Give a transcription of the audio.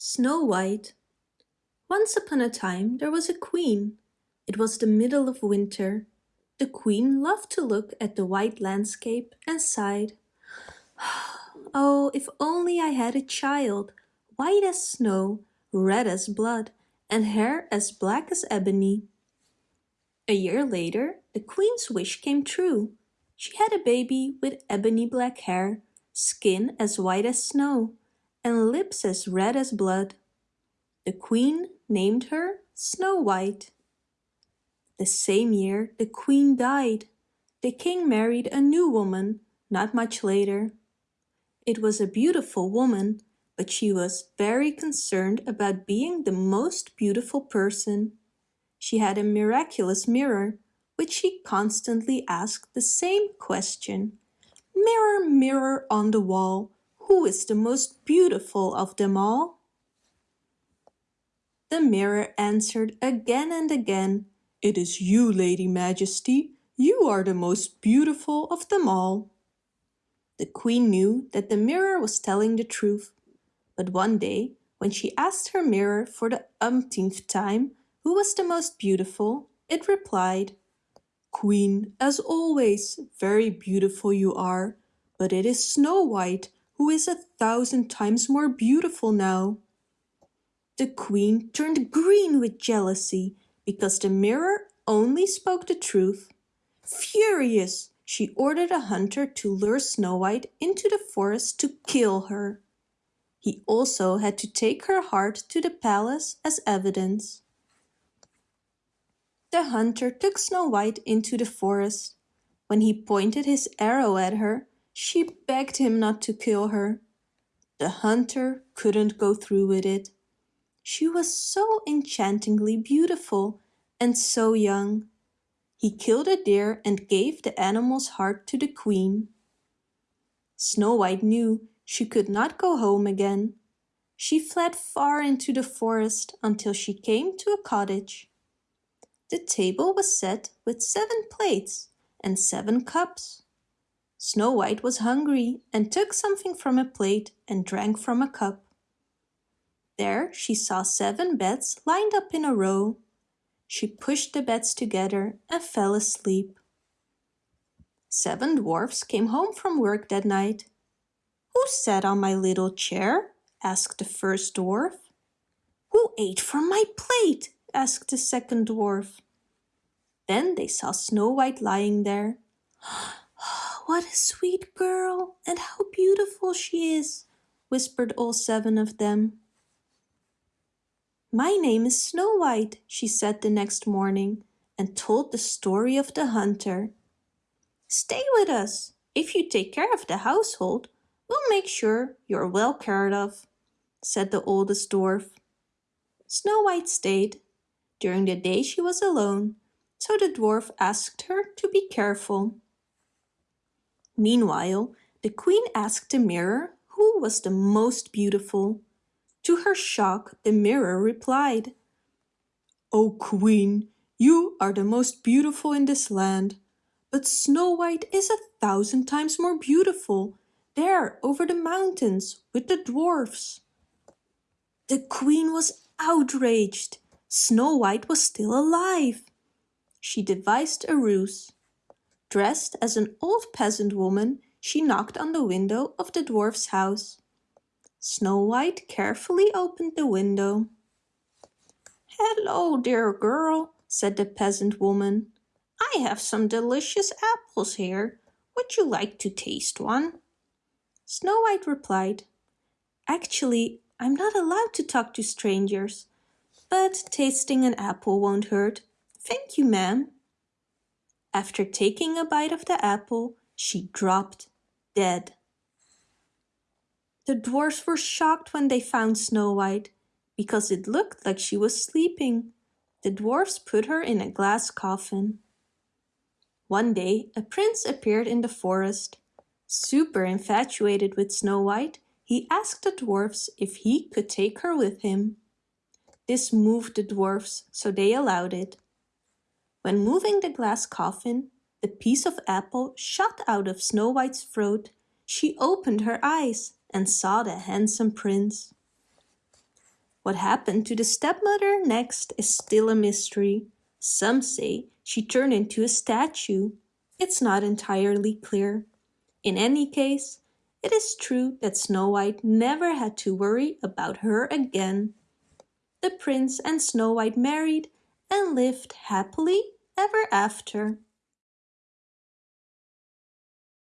Snow White Once upon a time there was a queen. It was the middle of winter. The queen loved to look at the white landscape and sighed. Ah, oh, if only I had a child, white as snow, red as blood, and hair as black as ebony. A year later, the queen's wish came true. She had a baby with ebony black hair, skin as white as snow, and lips as red as blood. The queen named her Snow White. The same year the queen died. The king married a new woman not much later. It was a beautiful woman, but she was very concerned about being the most beautiful person. She had a miraculous mirror, which she constantly asked the same question. Mirror, mirror on the wall, who is the most beautiful of them all? The mirror answered again and again, It is you, Lady Majesty. You are the most beautiful of them all. The queen knew that the mirror was telling the truth. But one day, when she asked her mirror for the umpteenth time who was the most beautiful, it replied, Queen, as always, very beautiful you are, but it is Snow White who is a thousand times more beautiful now. The queen turned green with jealousy because the mirror only spoke the truth. Furious, she ordered a hunter to lure Snow White into the forest to kill her. He also had to take her heart to the palace as evidence. The hunter took Snow White into the forest. When he pointed his arrow at her, she begged him not to kill her. The hunter couldn't go through with it. She was so enchantingly beautiful and so young. He killed a deer and gave the animal's heart to the queen. Snow White knew she could not go home again. She fled far into the forest until she came to a cottage. The table was set with seven plates and seven cups. Snow White was hungry and took something from a plate and drank from a cup. There she saw seven beds lined up in a row. She pushed the beds together and fell asleep. Seven dwarfs came home from work that night. Who sat on my little chair? asked the first dwarf. Who ate from my plate? asked the second dwarf. Then they saw Snow White lying there. What a sweet girl, and how beautiful she is, whispered all seven of them. My name is Snow White, she said the next morning, and told the story of the hunter. Stay with us. If you take care of the household, we'll make sure you're well cared of, said the oldest dwarf. Snow White stayed. During the day she was alone, so the dwarf asked her to be careful. Meanwhile, the queen asked the mirror who was the most beautiful. To her shock, the mirror replied, O queen, you are the most beautiful in this land. But Snow White is a thousand times more beautiful, there over the mountains with the dwarfs. The queen was outraged. Snow White was still alive. She devised a ruse. Dressed as an old peasant woman, she knocked on the window of the dwarf's house. Snow White carefully opened the window. Hello, dear girl, said the peasant woman. I have some delicious apples here. Would you like to taste one? Snow White replied, Actually, I'm not allowed to talk to strangers, but tasting an apple won't hurt. Thank you, ma'am. After taking a bite of the apple, she dropped dead. The dwarfs were shocked when they found Snow White, because it looked like she was sleeping. The dwarfs put her in a glass coffin. One day, a prince appeared in the forest. Super infatuated with Snow White, he asked the dwarfs if he could take her with him. This moved the dwarfs, so they allowed it. When moving the glass coffin, the piece of apple shot out of Snow White's throat. She opened her eyes and saw the handsome prince. What happened to the stepmother next is still a mystery. Some say she turned into a statue. It's not entirely clear. In any case, it is true that Snow White never had to worry about her again. The prince and Snow White married and lived happily ever after.